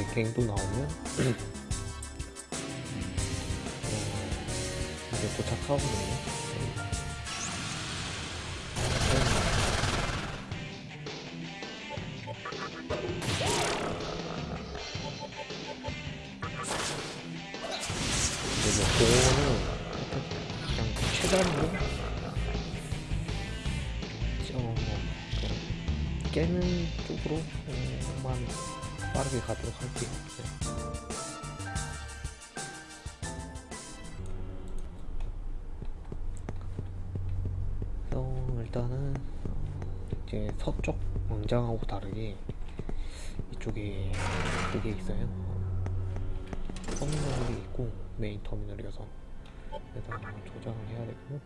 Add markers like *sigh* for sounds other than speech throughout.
이제 갱도 나오면 *clears throat* 어, 이제 도착하거든요. 있어요. 터미널이 있고 메인 터미널이어서 일단 조작을 해야 되고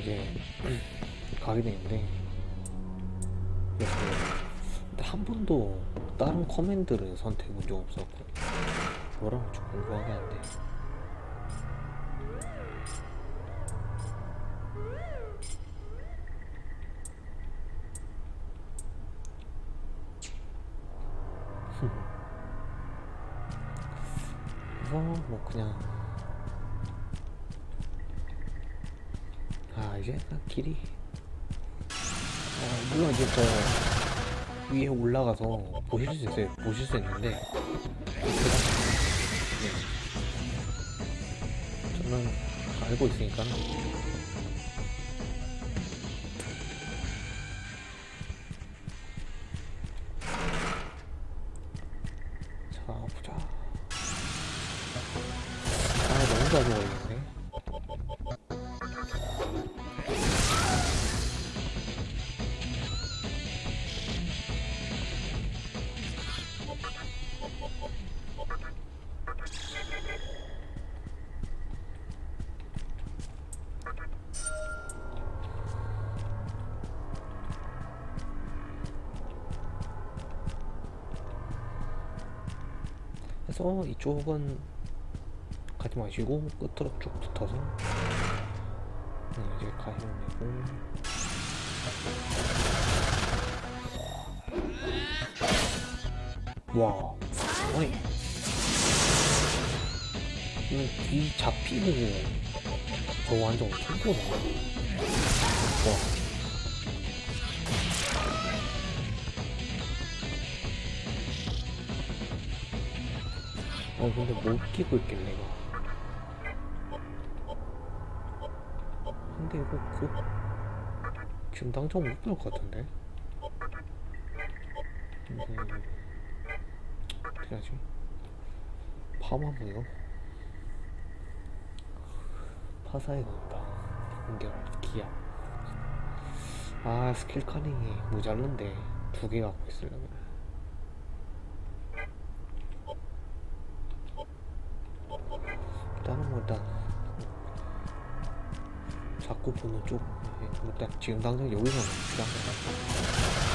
이제 가게 되는데 그래서 근데 한 번도 다른 커맨드를 본적 없었고 뭐라고 좀 궁금하게 한데. *laughs* 그래서 뭐 그냥 아 이제 딱 길이. 어, 물론 이제 저 위에 올라가서 보실 수 있어요. 보실 수 있는데. 네. 저는 알고 있으니까 가서 이쪽은 가지 마시고 끝으로 쭉 붙어서 네, 이제 가시면 되고. 와. 어이 이 잡히고 저 완전 엄청 크다. 와. 어 근데 뭘 끼고 있길래 이거. 근데 이거 그 지금 당장 못볼것 같은데? 근데 어떻게 하지? 파마무요? 파사에 넣었다 연결 기압 아 스킬 카닝이 모자른데 두 개 갖고 있으려면 일단 자꾸 보는 쪽 일단 지금 당장 여기서는 필요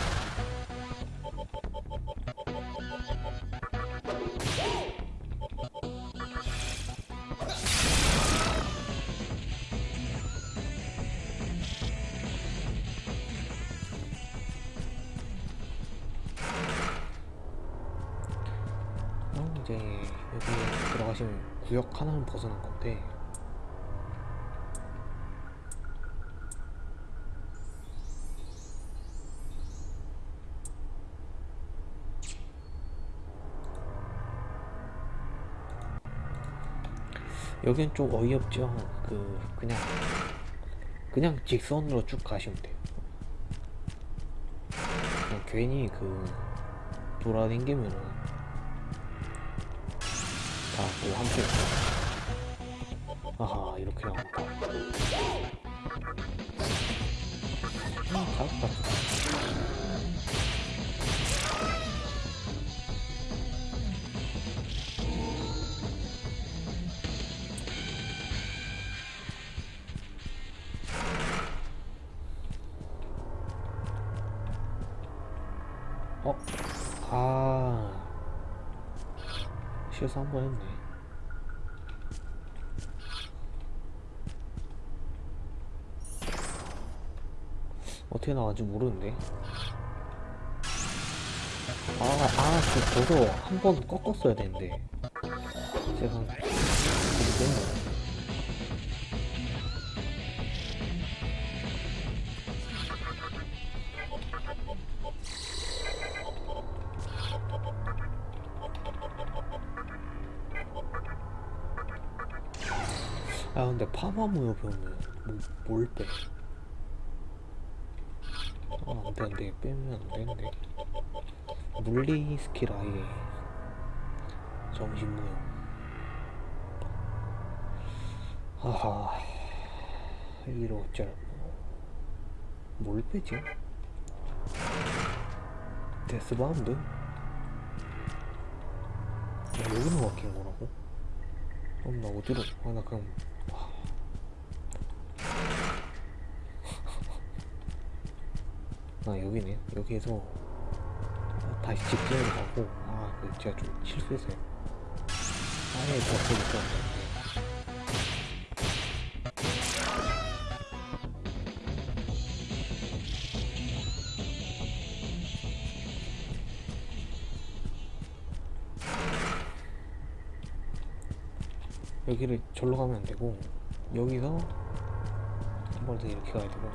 여긴 좀 어이없죠. 그 그냥 그냥 직선으로 쭉 가시면 돼요. 괜히 그 돌아다니면은 다뭐 함께 아하 이렇게 나온다 음, 잡았다 실수 한번 했네. 어떻게 나왔는지 모르는데. 아, 아, 그 저도 한 번 꺾었어야 되는데. 제가 아 근데 파마무효 배우면 뭐, 뭘 빼? 아 안돼 안돼 빼면 안 되는데 물리 스킬 아예 정신무효 하하 여기로 어쩔 뭘 빼지? Deathbound? 아, 여기로 바뀐 거라고? 그럼 나 어디로 아 나 그럼 아 여기네. 여기에서 다시 직진을 하고 아그 제가 좀 실수했어요. 아예 있었는데 여기를 절로 가면 안 되고 여기서 한 번 더 이렇게 가야 되고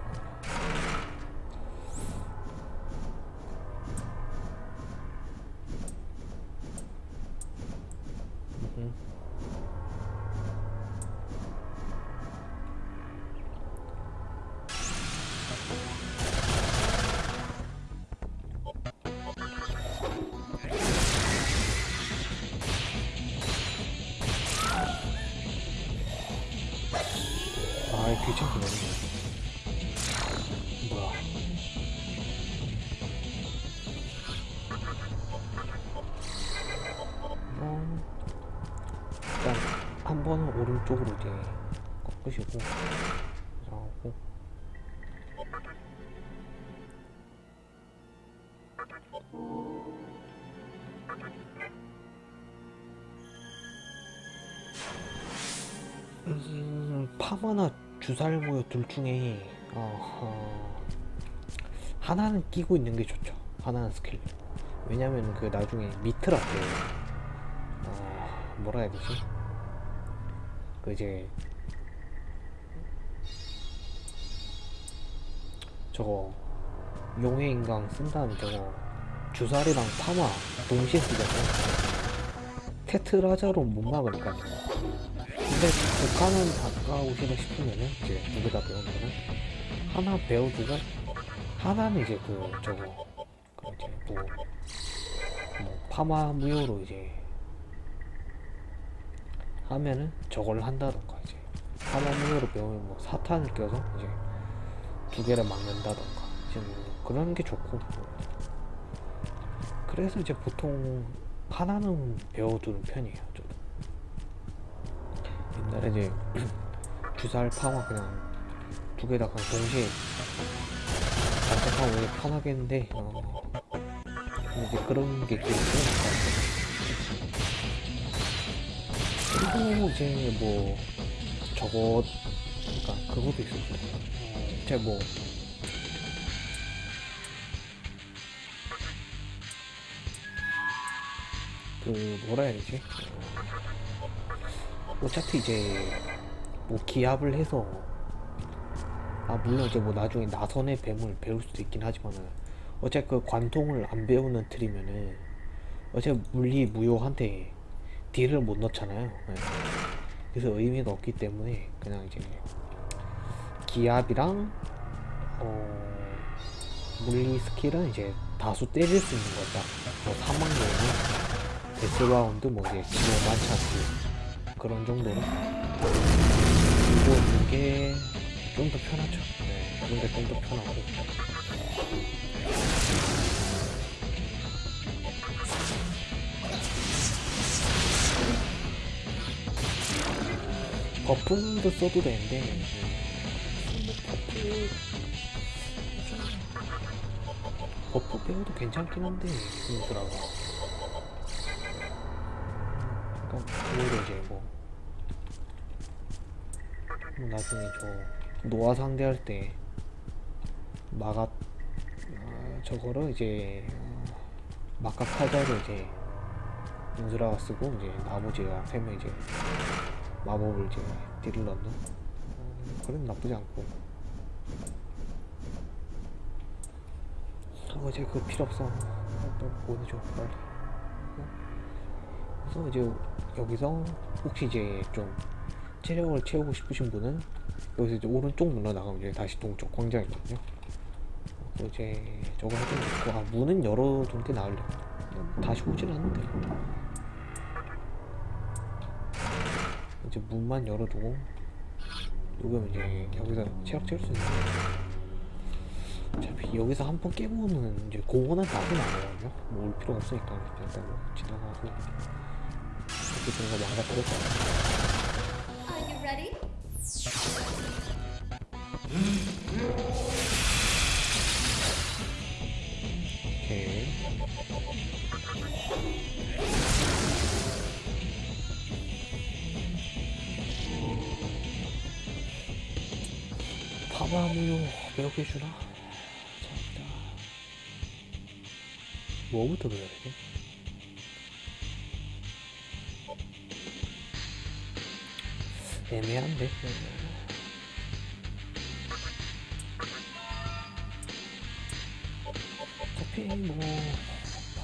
파마나 주살모여 둘 중에 어, 어, 하나는 끼고 있는 게 좋죠. 하나는 스킬. 왜냐면 그 나중에 미트라떼 어 뭐라 해야 되지 그 이제 저거 용의 인강 쓴 다음에 저거 주사리랑 파마 동시에 쓰잖아요 테트라자로 못 막으니까 근데 북한은 가까우시다 싶으면은 이제 다 배우는 거는 하나 배워두고 하나는 이제 그 저거 그 이제 뭐, 뭐 파마 무효로 이제 하면은 저걸 한다던가 이제 파마 무효로 배우면 뭐 사탄을 껴서 이제 두 개를 막는다던가 이제 뭐 그런 게 좋고. 그래서 이제 보통 하나는 배워두는 편이에요 이제 *clears throat* 주사를 파마 그냥 두 개 다 그냥 동시에 반짝하면 오히려 편하겠는데 어, 이제 그런 게 되게 그리고 이제 뭐 저거 그러니까 그것도 있었죠 제가 뭐그 뭐라 해야 되지? 어차피 이제 뭐 기합을 해서 아 물론 이제 뭐 나중에 나선의 뱀을 배울 수도 있긴 하지만은 어차피 그 관통을 안 배우는 틀이면은 어차피 물리 무효한테 딜을 못 넣잖아요. 네. 그래서 의미가 없기 때문에 그냥 이제 기압이랑 어 물리 스킬은 이제 다수 때릴 수 있는 거다. 뭐 사망 요는 데스라운드 뭐 이제 지금 많지 않고 그런 정도로 이거 이게 좀 더 편하죠. 네, 그런 게 좀 더 편하고. 버프도 써도 되는데, 버프, 버프 배워도 괜찮긴 한데, 힘들더라고. 오히려 이제 뭐, 뭐 나중에 저 노아 상대할 때 마가 아, 저거를 이제 어, 마카 타자를 이제 윤수라가 쓰고 이제 나머지가 세 명 이제 마법을 이제 딜을 넣는? 어, 그런 나쁘지 않고. 어 이제 그 필요 없어. 어, 보내줘 빨리. 어? 그래서 이제 여기서 혹시 이제 좀 체력을 채우고 싶으신 분은 여기서 이제 오른쪽 눌러 나가면 이제 다시 동쪽 광장 있거든요. 그 이제 저거 좋고 아 문은 열어둔 게 나을려. 다시 오진 않는데. 이제 문만 열어두고 녹으면 이제 여기서 체력 채울 수 있는데 어차피 여기서 한 번 깨고는 이제 공원은 나도 나가거든요. 뭐 올 필요 없으니까 일단 뭐 지나가고 망가뜨렸다. Are you ready? 오케이. 파마무요 몇 개 주나? 자, 뭐부터 배워야 되지? 애매한데? 어차피 뭐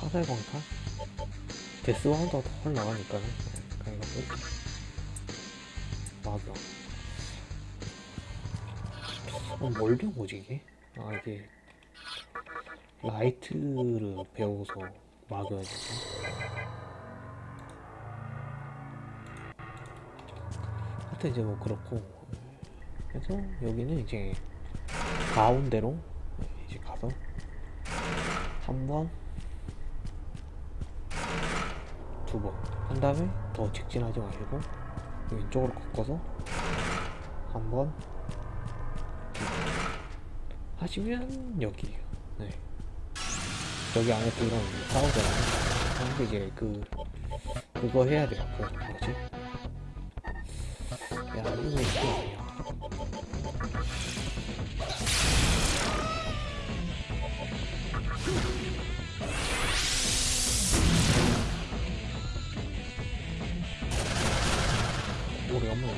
화살 광탄 데스와운드가 더 나가니까는 그냥 이거 막여 어, 뭘 배우지 이게? 아 이게 라이트를 배워서 막아야 되나? 하여튼 이제 뭐 그렇고 그래서 여기는 이제 가운데로 이제 가서 한 번, 두 번. 한 다음에 더 직진하지 마시고 왼쪽으로 꺾어서 한 번, 두 번. 하시면 여기에요. 네. 여기 안에 들어가면 이제 싸우잖아요. 근데 이제 그 그거 해야 돼요. 그 뭐지? 내가 만들어 줄게 오래 안 먹어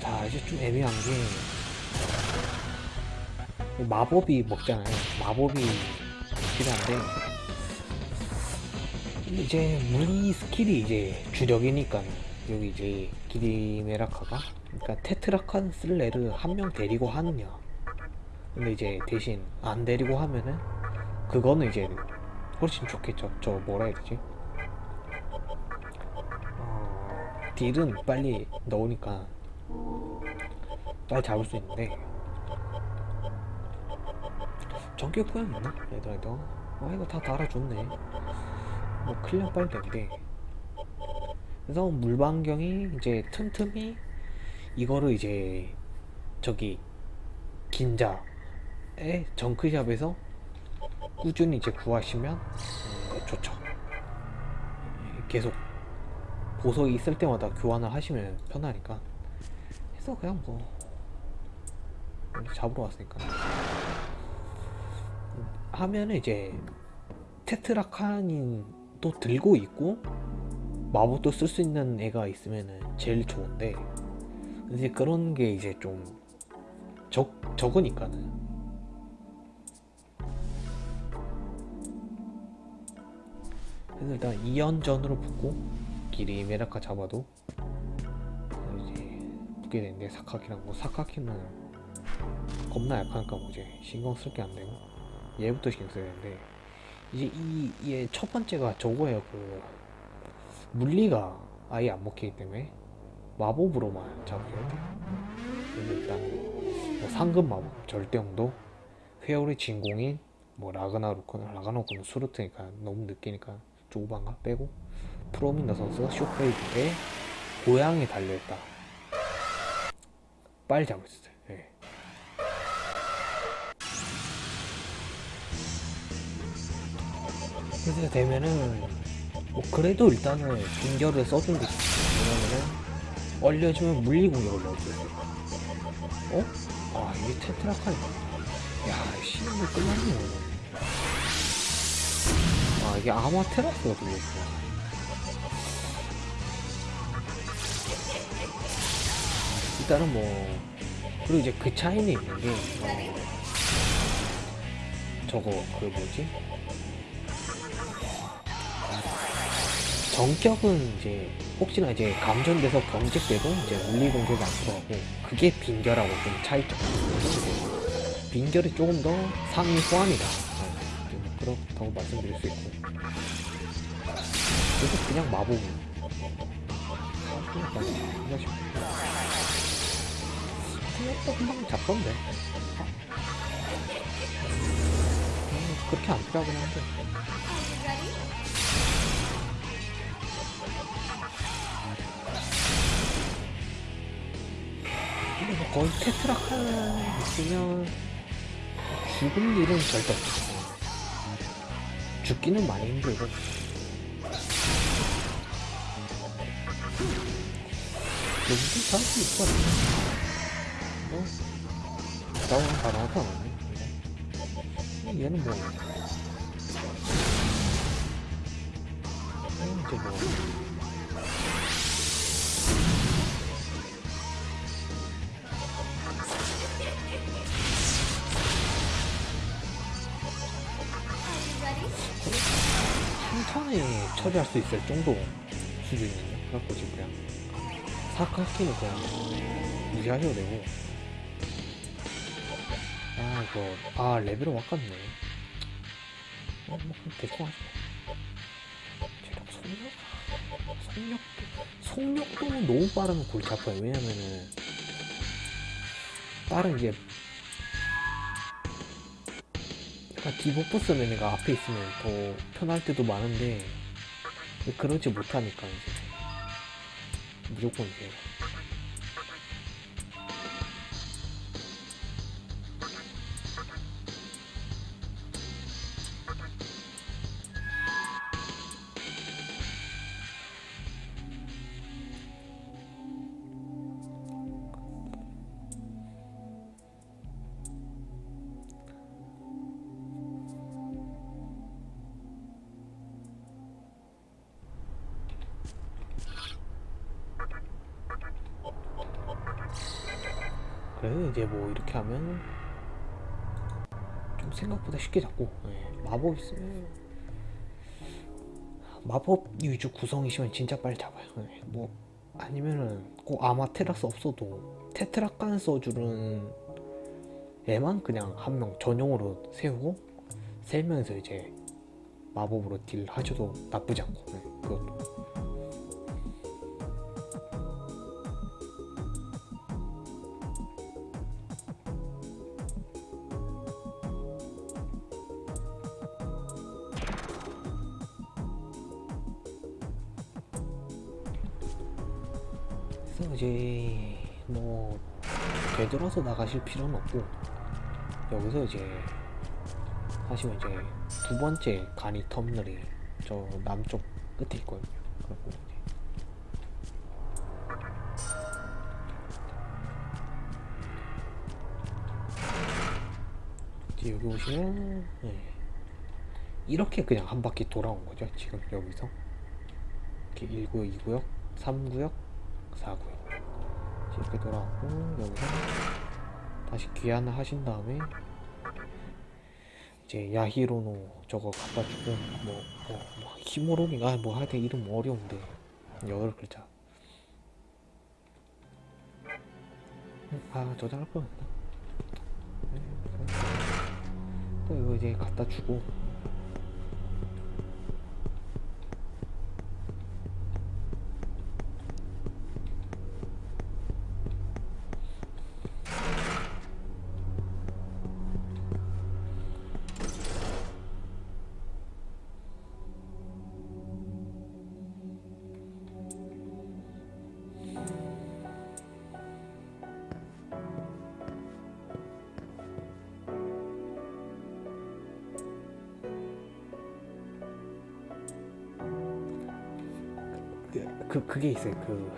자 이제 좀 애매한 게 마법이 먹잖아요. 마법이 필요한데 이제 물리 스킬이 이제 주력이니까 여기 이제 기리메라카가 그러니까 테트라칸 쓸래를 한 명 데리고 하느냐. 근데 이제 대신 안 데리고 하면은 그거는 이제 훨씬 좋겠죠. 저 뭐라 해야 되지? 어, 딜은 빨리 넣으니까 빨리 잡을 수 있는데 전격 고양 있나? 얘들아도 아 이거 다 달아줬네. 뭐 클리어 되는데 그래서 물방경이 이제 틈틈이 이거를 이제 저기 긴자의 정크샵에서 꾸준히 이제 구하시면 음, 좋죠. 계속 보석이 있을 때마다 교환을 하시면 편하니까. 해서 그냥 뭐 잡으러 왔으니까 하면은 이제 테트라카닌도 들고 있고 마법도 쓸 수 있는 애가 있으면은 제일 좋은데 이제 그런 게 이제 좀 적, 적으니까는. 그래서 일단 2연전으로 붙고 길이 메라카 잡아도 이제 붙게 되는데 사카키랑 뭐 사카키는 겁나 약하니까 뭐 이제 신경 쓸 게 안 되고 얘부터 신경 써야 되는데 이제 이, 얘 첫 번째가 저거예요. 그 물리가 아예 안 먹히기 때문에 마법으로만 돼요. 그래서 일단 뭐 상급 마법 절대형도 회오리 진공인 뭐 라그나로크는 라그나로크는 수루트니까 너무 느끼니까 조반가 빼고 프로민더 선수가 쇼페이드에 고향에 달려있다. 빨리 수 있어요 그래서 되면은 뭐 그래도 일단은 빙결을 써준 게 좋죠 왜냐면은 얼려주면 물리 공격을 넣어줘요 어? 아 이게 테트라카니 야 시간이 끝났네. 아 이게 아마테라스가 들려있어. 일단은 뭐 그리고 이제 그 차이는 있는 게 어, 저거 그 뭐지 정격은 이제 혹시나 이제 감전돼서 경직돼도 이제 물리 공격이 안 들어가고 그게 빈결하고 좀 차이점. 빈결이 조금 더 상위 호환이다. 네, 좀 그렇다고 말씀드릴 수 있고. 그래서 그냥 마법. 생각보다 금방 잡던데. 음, 그렇게 안 필요하긴 한데. 뭐 거의 테트라칸 있으면 죽을 일은 절대 없어. 죽기는 많이 힘들고. 여기도 잘수 있을 것 같아. 어? 나오는 가능하지 않네. 얘는 뭐. 어, 이제 뭐. 처리할 수 있을 정도 수준이네. 그래갖고 지금 그냥 사카키는 그냥 무시하셔도 되고. 아 이거 아 레벨은 와깝네. 어, 뭐 대충 하죠. 체력 속력 속력도 속력도 너무 빠르면 골치 아파요. 왜냐면은 다른 이제 약간 디버프 쓰는 애가 앞에 있으면 더 편할 때도 많은데 그러지 못하니까. 이제 무조건 이제 쉽게 잡고. 예, 마법 있으면. 마법 위주 구성이시면 진짜 빨리 잡아요. 예, 뭐 아니면은 꼭 아마 테라스 없어도 테트라칸 써주는 애만 그냥 한 명 전용으로 세우고 세 명에서 이제 마법으로 딜 하셔도 나쁘지 않고. 예, 그것도 되돌아서 나가실 필요는 없고 여기서 이제 하시면 이제 두 번째 간이 터미널이 저 남쪽 끝에 있거든요. 그리고 이제 여기 오시면 예. 이렇게 그냥 한 바퀴 돌아온 거죠. 지금 여기서 이렇게 1구역, 2구역, 3구역, 4구역 이렇게 돌아왔고 여기서 다시 귀환을 하신 다음에 이제 야히로노 저거 갖다 주고 뭐, 뭐, 뭐 히모로기가 뭐 하여튼 이름 어려운데 여덟 글자. 음, 아 저장 할 뻔했다 네, 또 이거 이제 갖다 주고 그게 있어요. 그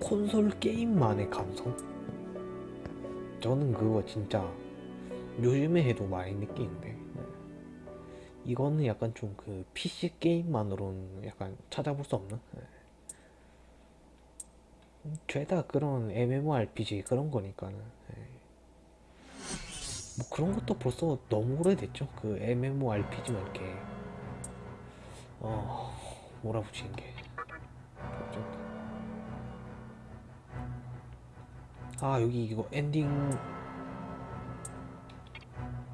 콘솔 게임만의 감성. 저는 그거 진짜 요즘에 해도 많이 느끼는데 이거는 약간 좀 그 PC 게임만으로는 약간 찾아볼 수 없는. 음, 죄다 그런 MMORPG 그런 거니까는. 예. 뭐 그런 것도 벌써 너무 오래됐죠. 그 MMORPG만 이렇게 어 몰아붙이는 게. 아 여기 이거 엔딩.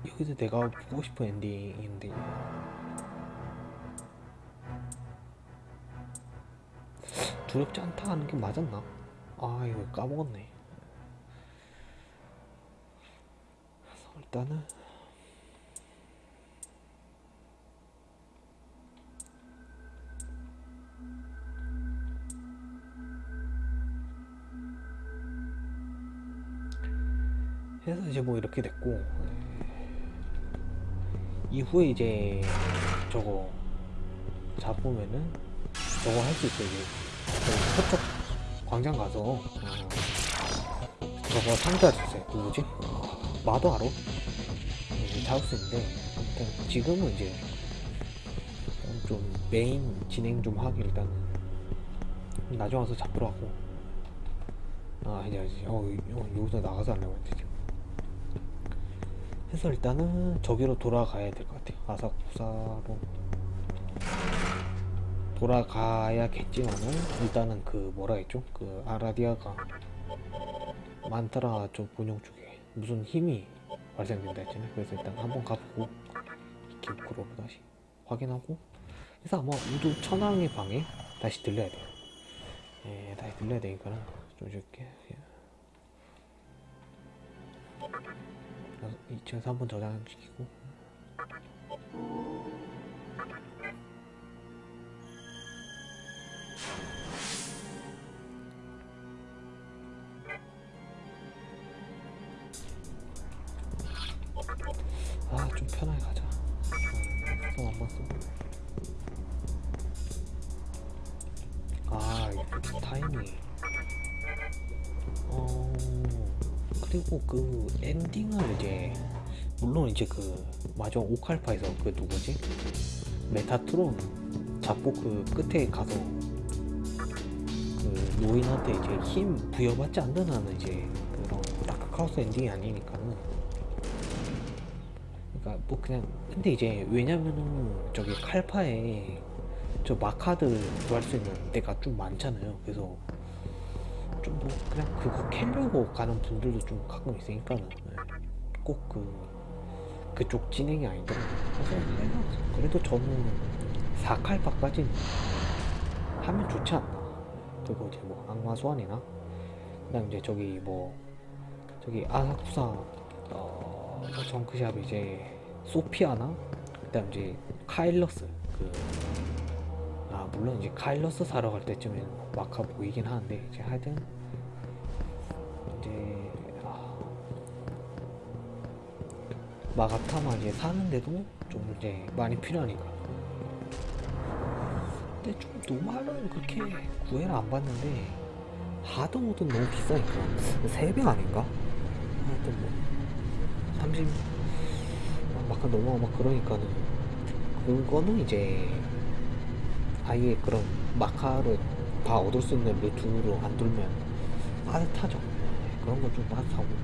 여기서 내가 보고 싶은 엔딩인데. 두렵지 않다 하는 게 맞았나? 아 이거 까먹었네. 일단은 해서 이제 뭐 이렇게 됐고 예. 이후에 이제 저거 잡으면은 저거 할 수 있어 이제. 서쪽 광장 가서 어, 저거 상자 주세요. 그 뭐지? 마도하러 잡을 수 있는데 아무튼 지금은 이제 좀 메인 진행 좀 하기 일단 나중에 와서 잡으러 하고. 아 이제 어, 어 여기서 나가서 하려고 지 금 해서 일단은 저기로 돌아가야 될 것 같아요. 아사쿠사로 돌아가야겠지만은 일단은 그 뭐라 했죠? 그 아라디아가 많더라 저 본영 쪽에 무슨 힘이 발생된다 했잖아요. 그래서 일단 한번 가보고 기브크로 다시 확인하고 그래서 아마 우두 천왕의 방에 다시 들려야 돼요. 예, 다시 들려야 되니까는 좀 줄게. 2층에서 한번 저장시키고 그 엔딩을 이제 물론 이제 그 마지막 오칼파에서 그 누구지? 메타트론 잡고 그 끝에 가서 그 노인한테 이제 힘 부여받지 않는 한은 이제 그 그런 다크하우스 엔딩이 아니니까는. 그러니까 뭐 그냥 근데 이제 왜냐면은 저기 칼파에 저 마카드 구할 수 있는 데가 좀 많잖아요. 그래서 좀 뭐 그냥 그거 캐려고 가는 분들도 좀 가끔 있으니까는 꼭 그 그쪽 진행이 아니더라고요 그래서 내가 그래도 저는 4칼파까지는 하면 좋지 않나? 그리고 이제 뭐 악마 소환이나 그다음 이제 저기 뭐 저기 아사쿠사 어 정크샵 이제 소피아나 그다음 이제 카일러스 그 아 물론 이제 카일러스 사러 갈 때쯤에는 마카 보이긴 하는데 이제 하여튼 마가타마 이제 사는데도 좀 이제 많이 필요하니까 근데 좀 노말은 그렇게 구애를 안 받는데 하드 모드는 너무 비싸니까 3배 아닌가? 하여튼 뭐 30, 막 넘어가 막 그러니까는 그거는 이제 아예 그런 마카를 다 얻을 수 있는 루트로 안 돌면 빠듯하죠. 그런 건 좀 빠듯하고.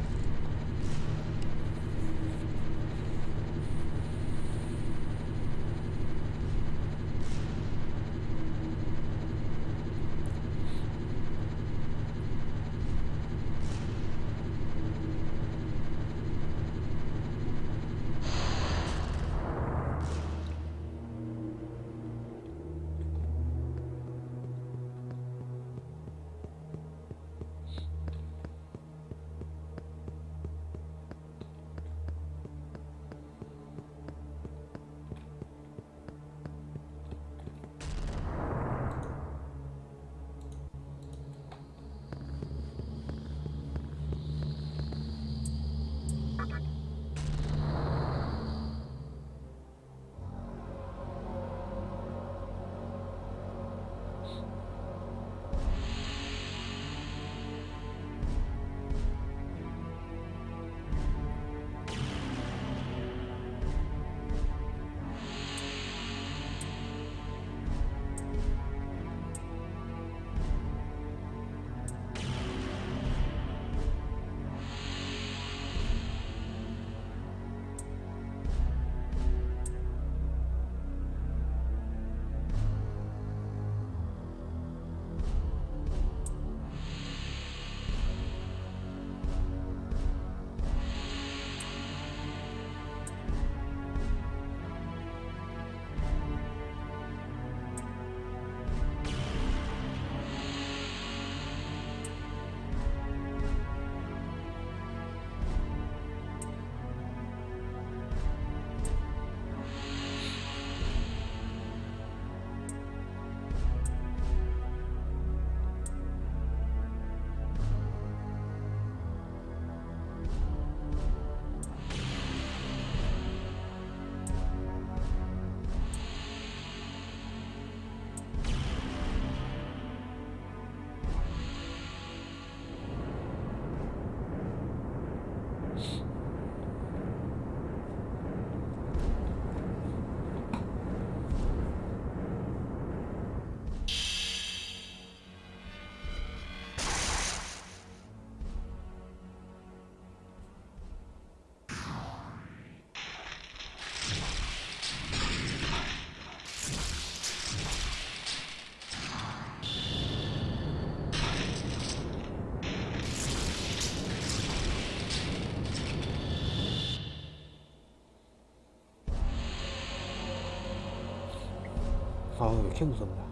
아우 왜 이렇게 무섭냐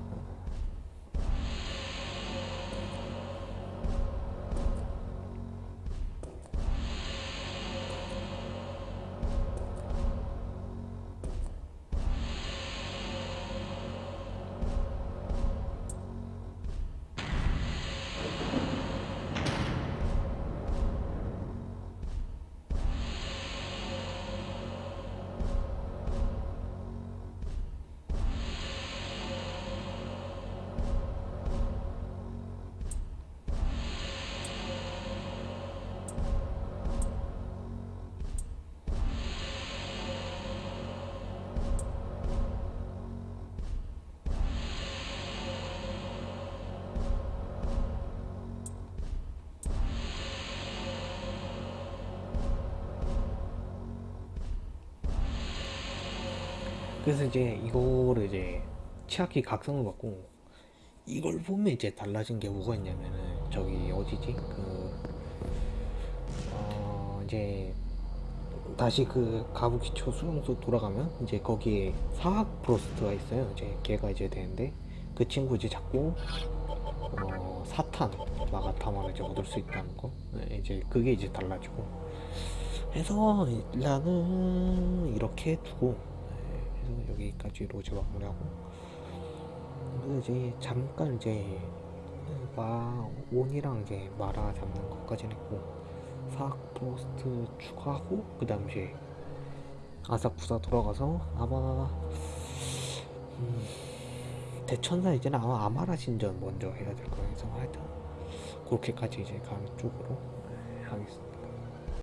그래서 이제 이거를 이제 치아키 각성을 받고 이걸 보면 이제 달라진 게 뭐가 있냐면은 저기 어디지? 그 어, 이제 다시 그 가부키초 수용소 돌아가면 이제 거기에 사학 프로스트가 있어요. 이제 걔가 이제 되는데 그 친구 이제 자꾸 어, 사탄 마가타마를 이제 얻을 수 있다는 거. 네, 이제 그게 이제 달라지고. 해서 일단은 이렇게 두고 네, 그래서 여기까지로 이제 마무리하고 그래서 이제 잠깐 이제 마 온이랑 이제 마라 잡는 것까지는 했고 사학 프로스트 추가하고 그 이제 아사쿠사 돌아가서 아마 음, 대천사 이제는 아마 아마라 신전 먼저 해야 될. 그래서 하여튼 그렇게까지 이제 가는 쪽으로 네, 하겠습니다.